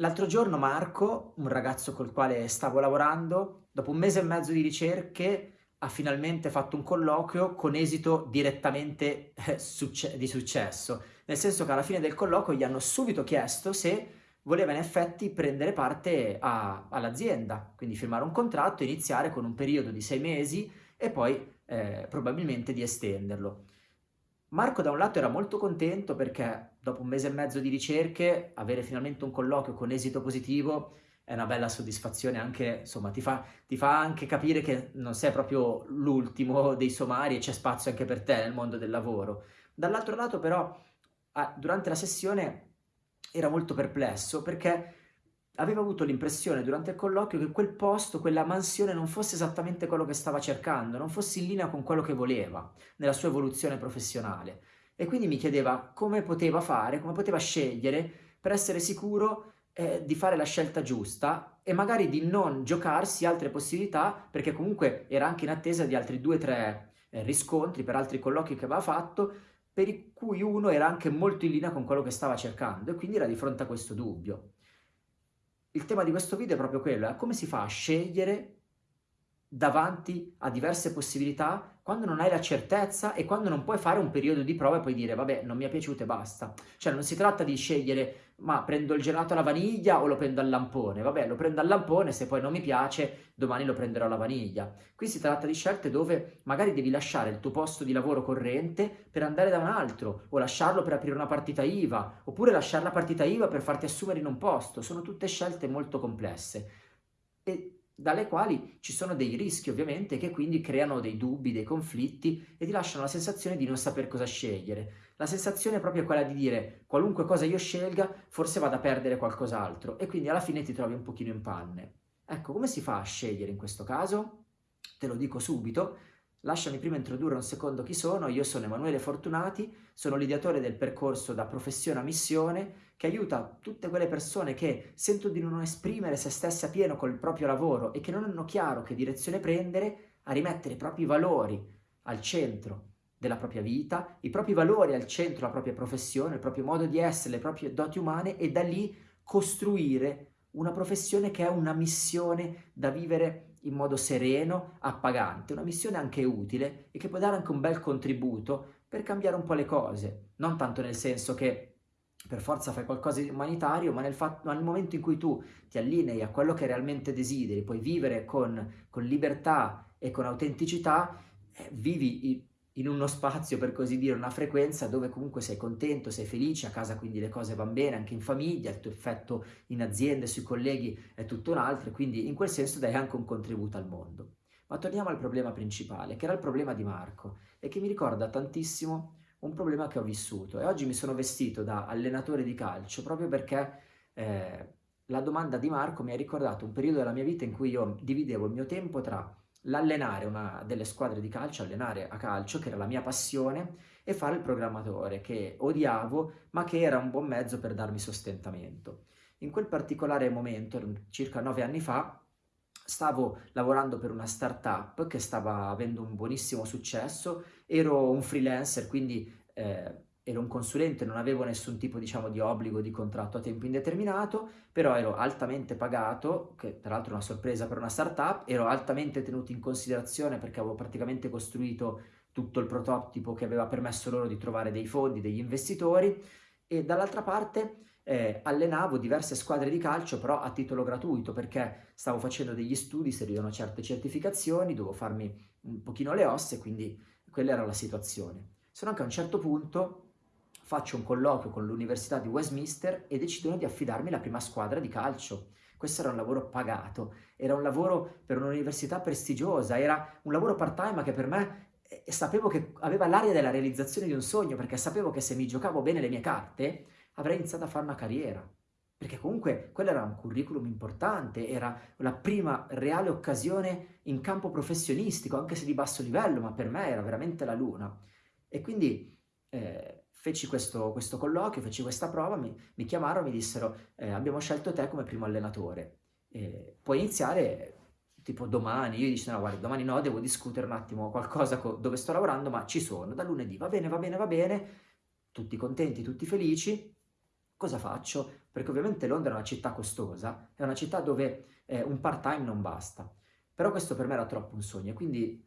L'altro giorno Marco, un ragazzo col quale stavo lavorando, dopo un mese e mezzo di ricerche ha finalmente fatto un colloquio con esito direttamente eh, succe di successo, nel senso che alla fine del colloquio gli hanno subito chiesto se voleva in effetti prendere parte all'azienda, quindi firmare un contratto, iniziare con un periodo di sei mesi e poi eh, probabilmente di estenderlo. Marco da un lato era molto contento perché dopo un mese e mezzo di ricerche avere finalmente un colloquio con esito positivo è una bella soddisfazione anche, insomma, ti fa, ti fa anche capire che non sei proprio l'ultimo dei somari e c'è spazio anche per te nel mondo del lavoro. Dall'altro lato però durante la sessione era molto perplesso perché aveva avuto l'impressione durante il colloquio che quel posto, quella mansione non fosse esattamente quello che stava cercando, non fosse in linea con quello che voleva nella sua evoluzione professionale. E quindi mi chiedeva come poteva fare, come poteva scegliere per essere sicuro eh, di fare la scelta giusta e magari di non giocarsi altre possibilità perché comunque era anche in attesa di altri due o tre eh, riscontri per altri colloqui che aveva fatto per cui uno era anche molto in linea con quello che stava cercando e quindi era di fronte a questo dubbio. Il tema di questo video è proprio quello, è come si fa a scegliere davanti a diverse possibilità quando non hai la certezza e quando non puoi fare un periodo di prova e poi dire vabbè non mi è piaciuto e basta. Cioè non si tratta di scegliere ma prendo il gelato alla vaniglia o lo prendo al lampone. Vabbè lo prendo al lampone, se poi non mi piace domani lo prenderò alla vaniglia. Qui si tratta di scelte dove magari devi lasciare il tuo posto di lavoro corrente per andare da un altro o lasciarlo per aprire una partita IVA oppure lasciare la partita IVA per farti assumere in un posto. Sono tutte scelte molto complesse. E dalle quali ci sono dei rischi ovviamente che quindi creano dei dubbi, dei conflitti e ti lasciano la sensazione di non saper cosa scegliere. La sensazione è proprio quella di dire qualunque cosa io scelga forse vado a perdere qualcos'altro e quindi alla fine ti trovi un pochino in panne. Ecco, come si fa a scegliere in questo caso? Te lo dico subito, Lasciami prima introdurre un secondo chi sono, io sono Emanuele Fortunati, sono l'ideatore del percorso da professione a missione che aiuta tutte quelle persone che sentono di non esprimere se stesse a pieno col proprio lavoro e che non hanno chiaro che direzione prendere a rimettere i propri valori al centro della propria vita, i propri valori al centro della propria professione, il proprio modo di essere, le proprie doti umane e da lì costruire una professione che è una missione da vivere in modo sereno, appagante, una missione anche utile e che può dare anche un bel contributo per cambiare un po' le cose, non tanto nel senso che per forza fai qualcosa di umanitario, ma nel, nel momento in cui tu ti allinei a quello che realmente desideri, puoi vivere con, con libertà e con autenticità, eh, vivi in uno spazio, per così dire, una frequenza dove comunque sei contento, sei felice, a casa quindi le cose vanno bene, anche in famiglia, il tuo effetto in azienda, sui colleghi è tutto un altro, quindi in quel senso dai anche un contributo al mondo. Ma torniamo al problema principale, che era il problema di Marco, e che mi ricorda tantissimo un problema che ho vissuto. E oggi mi sono vestito da allenatore di calcio proprio perché eh, la domanda di Marco mi ha ricordato un periodo della mia vita in cui io dividevo il mio tempo tra l'allenare una delle squadre di calcio, allenare a calcio, che era la mia passione, e fare il programmatore, che odiavo, ma che era un buon mezzo per darmi sostentamento. In quel particolare momento, circa nove anni fa, stavo lavorando per una startup che stava avendo un buonissimo successo, ero un freelancer, quindi eh, ero un consulente, non avevo nessun tipo diciamo, di obbligo di contratto a tempo indeterminato, però ero altamente pagato, che tra l'altro è una sorpresa per una startup, ero altamente tenuto in considerazione perché avevo praticamente costruito tutto il prototipo che aveva permesso loro di trovare dei fondi, degli investitori, e dall'altra parte eh, allenavo diverse squadre di calcio però a titolo gratuito perché stavo facendo degli studi, servivano certe certificazioni, dovevo farmi un pochino le ossa e quindi quella era la situazione. Sono anche a un certo punto faccio un colloquio con l'Università di Westminster e decidono di affidarmi la prima squadra di calcio. Questo era un lavoro pagato, era un lavoro per un'università prestigiosa, era un lavoro part-time che per me eh, sapevo che aveva l'aria della realizzazione di un sogno, perché sapevo che se mi giocavo bene le mie carte avrei iniziato a fare una carriera. Perché comunque quello era un curriculum importante, era la prima reale occasione in campo professionistico, anche se di basso livello, ma per me era veramente la luna. E quindi eh, feci questo, questo, colloquio, feci questa prova, mi, mi chiamarono e mi dissero eh, abbiamo scelto te come primo allenatore, eh, puoi iniziare tipo domani, io dicevo no guarda domani no, devo discutere un attimo qualcosa dove sto lavorando, ma ci sono, da lunedì, va bene, va bene, va bene, tutti contenti, tutti felici, cosa faccio? Perché ovviamente Londra è una città costosa, è una città dove eh, un part-time non basta. Però questo per me era troppo un sogno, quindi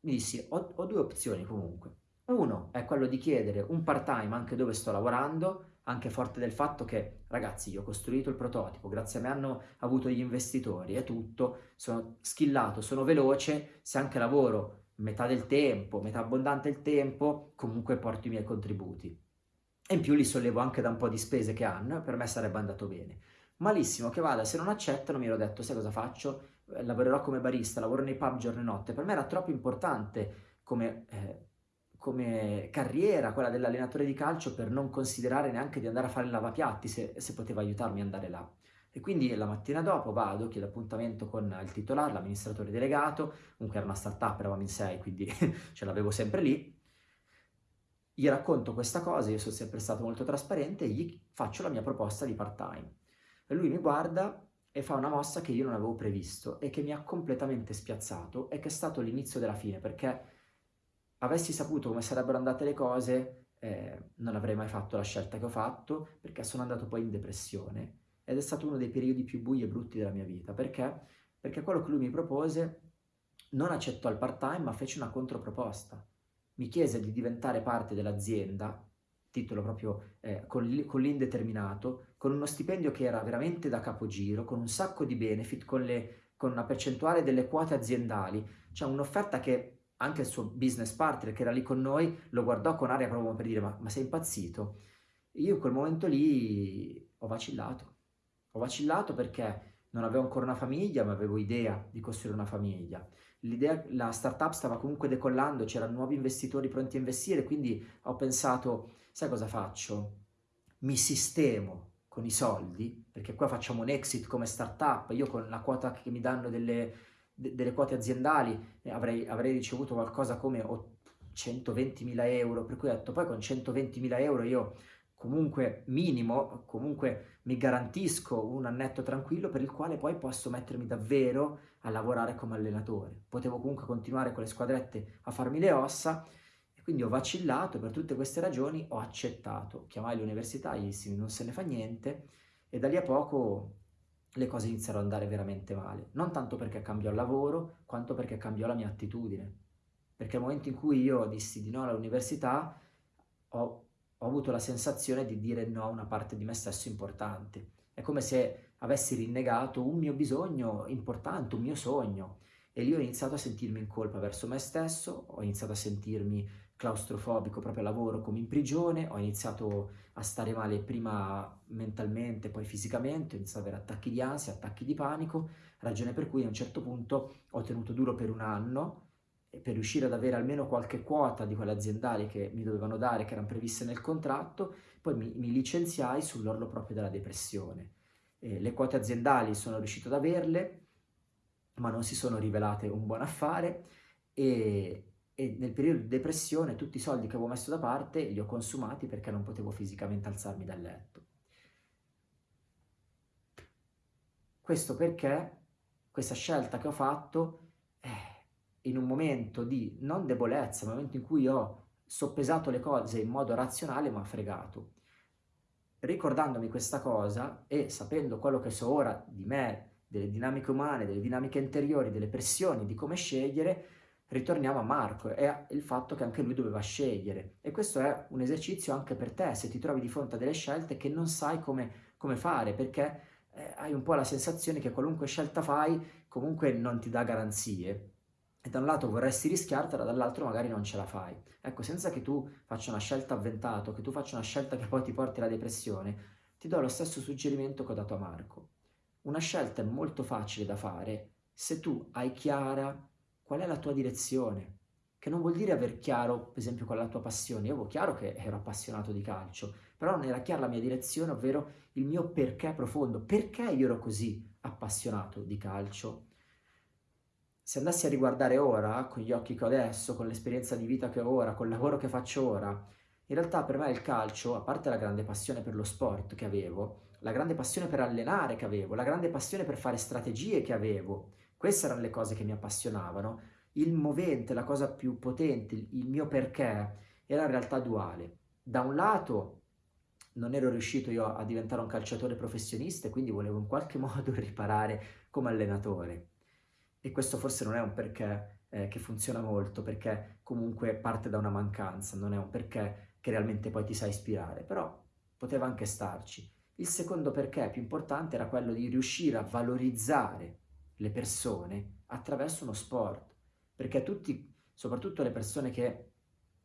mi dissi, ho, ho due opzioni comunque. Uno è quello di chiedere un part-time anche dove sto lavorando, anche forte del fatto che, ragazzi, io ho costruito il prototipo, grazie a me hanno avuto gli investitori e tutto, sono skillato, sono veloce, se anche lavoro metà del tempo, metà abbondante il tempo, comunque porto i miei contributi. E in più li sollevo anche da un po' di spese che hanno, per me sarebbe andato bene. Malissimo che vada, se non accettano mi ero detto, sai cosa faccio? Eh, lavorerò come barista, lavoro nei pub giorno e notte. Per me era troppo importante come... Eh, come carriera, quella dell'allenatore di calcio, per non considerare neanche di andare a fare il lavapiatti se, se poteva aiutarmi ad andare là. E quindi la mattina dopo vado, chiedo appuntamento con il titolare, l'amministratore delegato, comunque era una startup, eravamo in sei, quindi ce l'avevo sempre lì. Gli racconto questa cosa, io sono sempre stato molto trasparente e gli faccio la mia proposta di part-time. Lui mi guarda e fa una mossa che io non avevo previsto e che mi ha completamente spiazzato e che è stato l'inizio della fine, perché avessi saputo come sarebbero andate le cose, eh, non avrei mai fatto la scelta che ho fatto, perché sono andato poi in depressione. Ed è stato uno dei periodi più bui e brutti della mia vita. Perché? Perché quello che lui mi propose non accettò il part-time, ma fece una controproposta. Mi chiese di diventare parte dell'azienda, titolo proprio eh, con l'indeterminato, con uno stipendio che era veramente da capogiro, con un sacco di benefit, con, le, con una percentuale delle quote aziendali, cioè un'offerta che anche il suo business partner che era lì con noi lo guardò con aria proprio per dire ma, ma sei impazzito? Io in quel momento lì ho vacillato, ho vacillato perché non avevo ancora una famiglia ma avevo idea di costruire una famiglia. L'idea, la startup stava comunque decollando, c'erano nuovi investitori pronti a investire, quindi ho pensato, sai cosa faccio? Mi sistemo con i soldi, perché qua facciamo un exit come startup, io con la quota che mi danno delle, delle quote aziendali avrei, avrei ricevuto qualcosa come 120.000 euro, per cui ho detto poi con 120.000 euro io comunque minimo, comunque mi garantisco un annetto tranquillo per il quale poi posso mettermi davvero a lavorare come allenatore. Potevo comunque continuare con le squadrette a farmi le ossa e quindi ho vacillato per tutte queste ragioni ho accettato. Chiamai l'università, gli dissi non se ne fa niente e da lì a poco le cose iniziarono ad andare veramente male. Non tanto perché cambiò il lavoro, quanto perché cambiò la mia attitudine. Perché nel momento in cui io dissi di no all'università, ho, ho avuto la sensazione di dire no a una parte di me stesso importante. È come se avessi rinnegato un mio bisogno importante, un mio sogno. E lì ho iniziato a sentirmi in colpa verso me stesso, ho iniziato a sentirmi claustrofobico proprio a lavoro come in prigione, ho iniziato a stare male prima mentalmente, poi fisicamente, ho iniziato ad avere attacchi di ansia, attacchi di panico, ragione per cui a un certo punto ho tenuto duro per un anno per riuscire ad avere almeno qualche quota di quelle aziendali che mi dovevano dare, che erano previste nel contratto, poi mi, mi licenziai sull'orlo proprio della depressione. Eh, le quote aziendali sono riuscito ad averle, ma non si sono rivelate un buon affare e, e nel periodo di depressione tutti i soldi che avevo messo da parte li ho consumati perché non potevo fisicamente alzarmi dal letto. Questo perché questa scelta che ho fatto eh, in un momento di non debolezza, un momento in cui ho soppesato le cose in modo razionale mi ha fregato. Ricordandomi questa cosa e sapendo quello che so ora di me, delle dinamiche umane, delle dinamiche interiori, delle pressioni, di come scegliere, ritorniamo a Marco e il fatto che anche lui doveva scegliere. E questo è un esercizio anche per te, se ti trovi di fronte a delle scelte che non sai come, come fare, perché eh, hai un po' la sensazione che qualunque scelta fai comunque non ti dà garanzie. E da un lato vorresti rischiartela, dall'altro magari non ce la fai. Ecco, senza che tu faccia una scelta avventata, che tu faccia una scelta che poi ti porti alla depressione, ti do lo stesso suggerimento che ho dato a Marco. Una scelta è molto facile da fare se tu hai chiara qual è la tua direzione, che non vuol dire aver chiaro, per esempio, qual è la tua passione. Io avevo chiaro che ero appassionato di calcio, però non era chiara la mia direzione, ovvero il mio perché profondo. Perché io ero così appassionato di calcio? Se andassi a riguardare ora, con gli occhi che ho adesso, con l'esperienza di vita che ho ora, col lavoro che faccio ora, in realtà per me il calcio, a parte la grande passione per lo sport che avevo, la grande passione per allenare che avevo, la grande passione per fare strategie che avevo, queste erano le cose che mi appassionavano. Il movente, la cosa più potente, il mio perché, era in realtà duale. Da un lato non ero riuscito io a diventare un calciatore professionista e quindi volevo in qualche modo riparare come allenatore. E questo forse non è un perché eh, che funziona molto, perché comunque parte da una mancanza, non è un perché che realmente poi ti sa ispirare, però poteva anche starci. Il secondo perché più importante era quello di riuscire a valorizzare le persone attraverso uno sport, perché tutti, soprattutto le persone che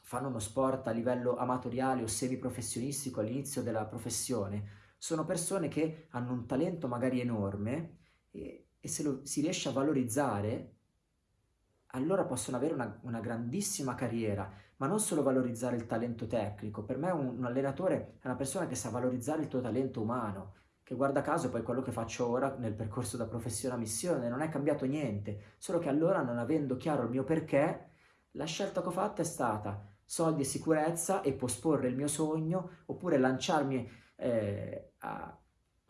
fanno uno sport a livello amatoriale o semiprofessionistico all'inizio della professione, sono persone che hanno un talento magari enorme e, e se lo si riesce a valorizzare, allora possono avere una, una, grandissima carriera, ma non solo valorizzare il talento tecnico. Per me un, un allenatore è una persona che sa valorizzare il tuo talento umano, che guarda caso poi quello che faccio ora nel percorso da professione a missione non è cambiato niente, solo che allora non avendo chiaro il mio perché, la scelta che ho fatto è stata soldi e sicurezza e posporre il mio sogno oppure lanciarmi eh, a,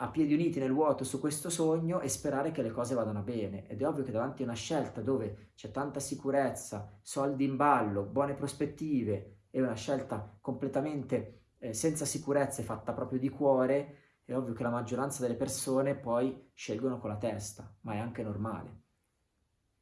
a piedi uniti nel vuoto su questo sogno e sperare che le cose vadano bene. Ed è ovvio che davanti a una scelta dove c'è tanta sicurezza, soldi in ballo, buone prospettive e una scelta completamente eh, senza sicurezza e fatta proprio di cuore, è ovvio che la maggioranza delle persone poi scelgono con la testa, ma è anche normale.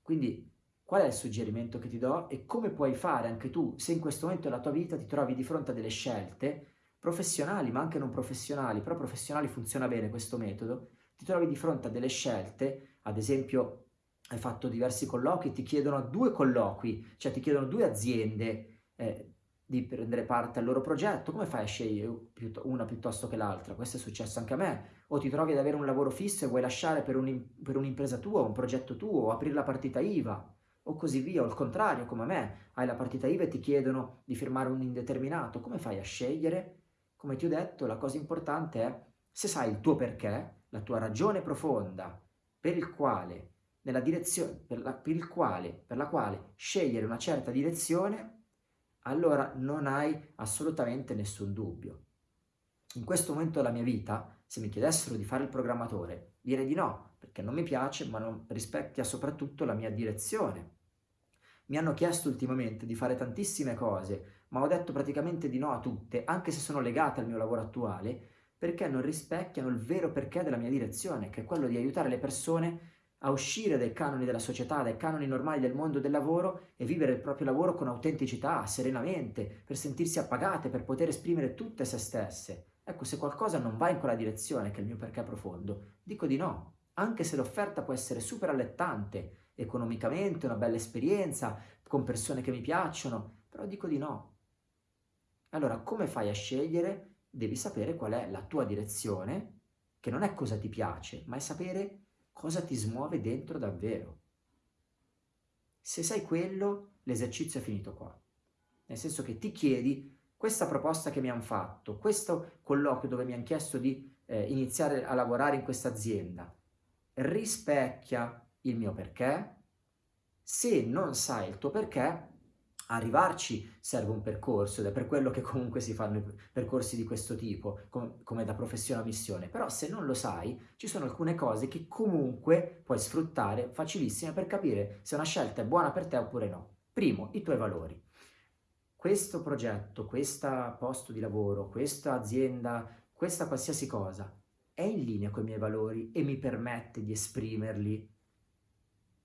Quindi Qual è il suggerimento che ti do e come puoi fare anche tu se in questo momento della tua vita ti trovi di fronte a delle scelte professionali ma anche non professionali, però professionali funziona bene questo metodo, ti trovi di fronte a delle scelte, ad esempio hai fatto diversi colloqui, ti chiedono due colloqui, cioè ti chiedono due aziende eh, di prendere parte al loro progetto, come fai a scegliere una piuttosto che l'altra? Questo è successo anche a me. O ti trovi ad avere un lavoro fisso e vuoi lasciare per, un'impresa tua, un progetto tuo, o aprire la partita IVA o così via, o il contrario, come me, hai la partita IVA e ti chiedono di firmare un indeterminato, come fai a scegliere? Come ti ho detto, la cosa importante è, se sai il tuo perché, la tua ragione profonda per il quale, nella direzione, per la, per il quale, per la quale scegliere una certa direzione, allora non hai assolutamente nessun dubbio. In questo momento della mia vita, se mi chiedessero di fare il programmatore, direi di no, perché non mi piace, ma non rispecchia soprattutto la mia direzione. Mi hanno chiesto ultimamente di fare tantissime cose, ma ho detto praticamente di no a tutte, anche se sono legate al mio lavoro attuale, perché non rispecchiano il vero perché della mia direzione, che è quello di aiutare le persone a uscire dai canoni della società, dai canoni normali del mondo del lavoro e vivere il proprio lavoro con autenticità, serenamente, per sentirsi appagate, per poter esprimere tutte se stesse. Ecco, se qualcosa non va in quella direzione, che è il mio perché profondo, dico di no, anche se l'offerta può essere super allettante, economicamente, una bella esperienza, con persone che mi piacciono, però dico di no. Allora, come fai a scegliere? Devi sapere qual è la tua direzione, che non è cosa ti piace, ma è sapere cosa ti smuove dentro davvero. Se sai quello, l'esercizio è finito qua. Nel senso che ti chiedi questa proposta che mi hanno fatto, questo colloquio dove mi hanno chiesto di eh, iniziare a lavorare in questa azienda, rispecchia il mio perché? Se non sai il tuo perché, arrivarci serve un percorso ed è per quello che comunque si fanno percorsi di questo tipo, com come da professione a missione. Però se non lo sai, ci sono alcune cose che comunque puoi sfruttare facilissime per capire se una scelta è buona per te oppure no. Primo, i tuoi valori. Questo progetto, questo posto di lavoro, questa azienda, questa qualsiasi cosa è in linea con i miei valori e mi permette di esprimerli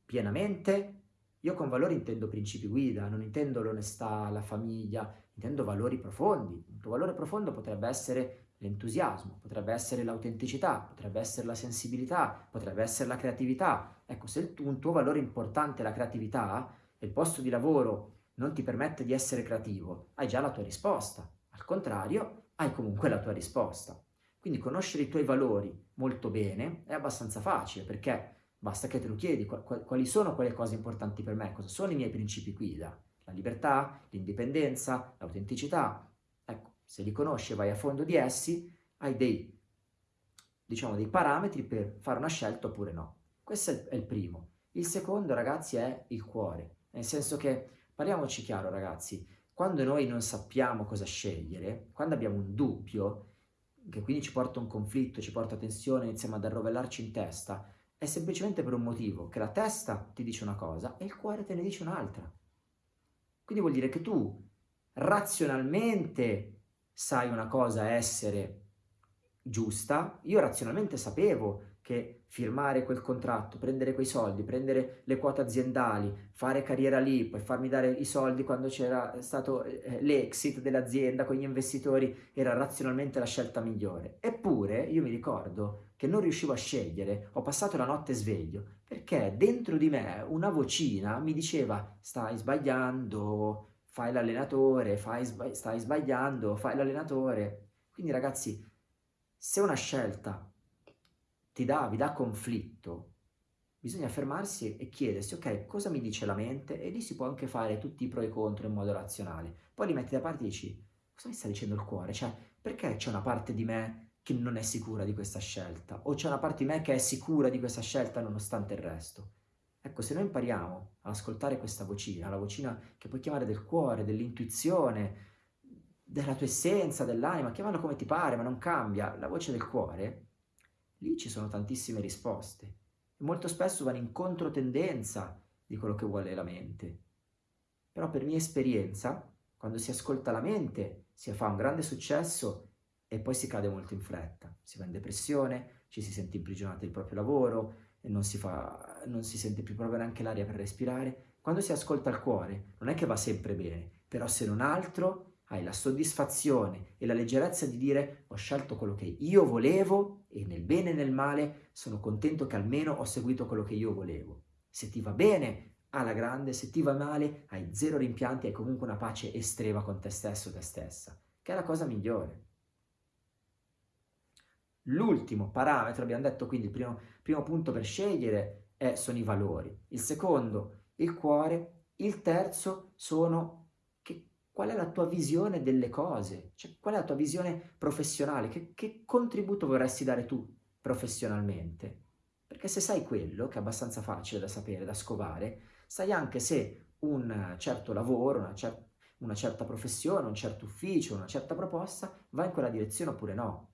pienamente, io con valori intendo principi guida, non intendo l'onestà, la famiglia, intendo valori profondi. Un tuo valore profondo potrebbe essere l'entusiasmo, potrebbe essere l'autenticità, potrebbe essere la sensibilità, potrebbe essere la creatività. Ecco, se un tuo valore importante è la creatività e il posto di lavoro non ti permette di essere creativo, hai già la tua risposta. Al contrario, hai comunque la tua risposta. Quindi conoscere i tuoi valori molto bene è abbastanza facile perché Basta che te lo chiedi, quali sono quelle cose importanti per me, cosa sono i miei principi guida? La libertà, l'indipendenza, l'autenticità. Ecco, se li conosci vai a fondo di essi, hai dei, diciamo, dei parametri per fare una scelta oppure no. Questo è il primo. Il secondo, ragazzi, è il cuore. Nel senso che, parliamoci chiaro, ragazzi, quando noi non sappiamo cosa scegliere, quando abbiamo un dubbio, che quindi ci porta a un conflitto, ci porta a tensione, iniziamo ad arrovellarci in testa, è semplicemente per un motivo, che la testa ti dice una cosa e il cuore te ne dice un'altra. Quindi vuol dire che tu razionalmente sai una cosa essere giusta, io razionalmente sapevo che firmare quel contratto, prendere quei soldi, prendere le quote aziendali, fare carriera lì, poi farmi dare i soldi quando c'era stato eh, l'exit dell'azienda con gli investitori, era razionalmente la scelta migliore. Eppure io mi ricordo che non riuscivo a scegliere, ho passato la notte sveglio, perché dentro di me una vocina mi diceva stai sbagliando, fai l'allenatore, stai sbagliando, fai l'allenatore. Quindi ragazzi, se una scelta ti dà, vi dà conflitto, bisogna fermarsi e chiedersi, ok, cosa mi dice la mente? E lì si può anche fare tutti i pro e i contro in modo razionale. Poi li metti da parte e dici, cosa mi sta dicendo il cuore? Cioè, perché c'è una parte di me che non è sicura di questa scelta? O c'è una parte di me che è sicura di questa scelta nonostante il resto? Ecco, se noi impariamo ad ascoltare questa vocina, la vocina che puoi chiamare del cuore, dell'intuizione, della tua essenza, dell'anima, chiamala come ti pare, ma non cambia, la voce del cuore, lì ci sono tantissime risposte molto spesso vanno in controtendenza di quello che vuole la mente. Però per mia esperienza, quando si ascolta la mente, si fa un grande successo e poi si cade molto in fretta. Si va in depressione, ci si sente imprigionati del proprio lavoro non si, fa, non si sente più proprio neanche l'aria per respirare. Quando si ascolta il cuore, non è che va sempre bene, però se non altro hai la soddisfazione e la leggerezza di dire ho scelto quello che io volevo e nel bene e nel male sono contento che almeno ho seguito quello che io volevo. Se ti va bene, alla grande, se ti va male, hai zero rimpianti, hai comunque una pace estrema con te stesso te stessa, che è la cosa migliore. L'ultimo parametro, abbiamo detto quindi il primo, primo punto per scegliere è, sono i valori, il secondo il cuore, il terzo sono qual è la tua visione delle cose, cioè, qual è la tua visione professionale, che, che contributo vorresti dare tu professionalmente. Perché se sai quello, che è abbastanza facile da sapere, da scovare, sai anche se un certo lavoro, una, cer una certa professione, un certo ufficio, una certa proposta va in quella direzione oppure no.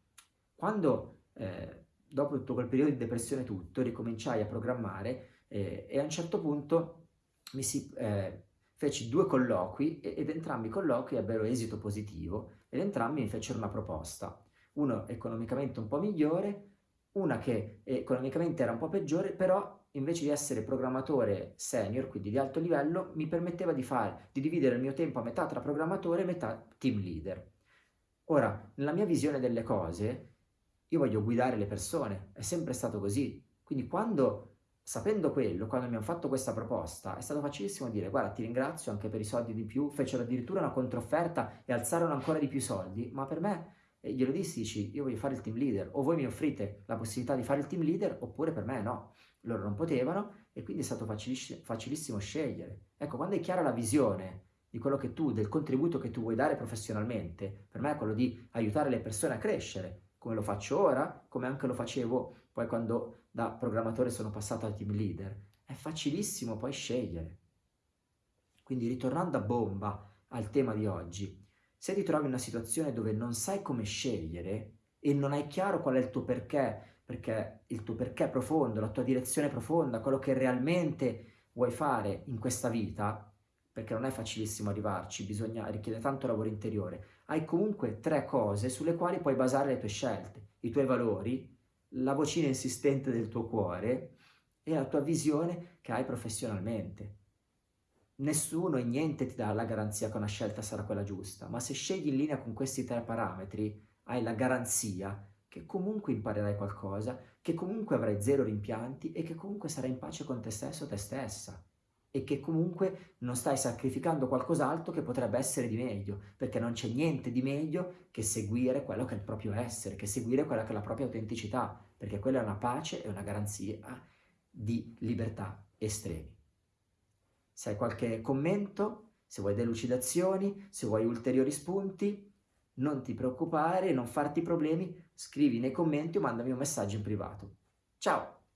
Quando, eh, dopo tutto quel periodo di depressione tutto, ricominciai a programmare eh, e a un certo punto mi si... Eh, feci due colloqui ed entrambi i colloqui ebbero esito positivo ed entrambi mi fecero una proposta, uno economicamente un po' migliore, una che economicamente era un po' peggiore, però invece di essere programmatore senior, quindi di alto livello, mi permetteva di, fare, di dividere il mio tempo a metà tra programmatore e metà team leader. Ora, nella mia visione delle cose, io voglio guidare le persone, è sempre stato così. Quindi quando sapendo quello, quando mi hanno fatto questa proposta, è stato facilissimo dire guarda ti ringrazio anche per i soldi di più, fecero addirittura una controfferta e alzarono ancora di più soldi, ma per me, eh, glielo dissi, dici io voglio fare il team leader, o voi mi offrite la possibilità di fare il team leader, oppure per me no, loro non potevano e quindi è stato faciliss facilissimo scegliere. Ecco, quando è chiara la visione di quello che tu, del contributo che tu vuoi dare professionalmente, per me è quello di aiutare le persone a crescere, come lo faccio ora, come anche lo facevo poi quando da programmatore sono passato al team leader, è facilissimo poi scegliere. Quindi ritornando a bomba al tema di oggi, se ti trovi in una situazione dove non sai come scegliere e non hai chiaro qual è il tuo perché, perché il tuo perché profondo, la tua direzione profonda, quello che realmente vuoi fare in questa vita, perché non è facilissimo arrivarci, bisogna, richiede tanto lavoro interiore, hai comunque tre cose sulle quali puoi basare le tue scelte, i tuoi valori, la vocina insistente del tuo cuore e la tua visione che hai professionalmente. Nessuno e niente ti dà la garanzia che una scelta sarà quella giusta, ma se scegli in linea con questi tre parametri, hai la garanzia che comunque imparerai qualcosa, che comunque avrai zero rimpianti e che comunque sarai in pace con te stesso o te stessa e che comunque non stai sacrificando qualcos'altro che potrebbe essere di meglio, perché non c'è niente di meglio che seguire quello che è il proprio essere, che seguire quella che è la propria autenticità, perché quella è una pace e una garanzia di libertà estremi. Se hai qualche commento, se vuoi delucidazioni, se vuoi ulteriori spunti, non ti preoccupare, non farti problemi, scrivi nei commenti o mandami un messaggio in privato. Ciao!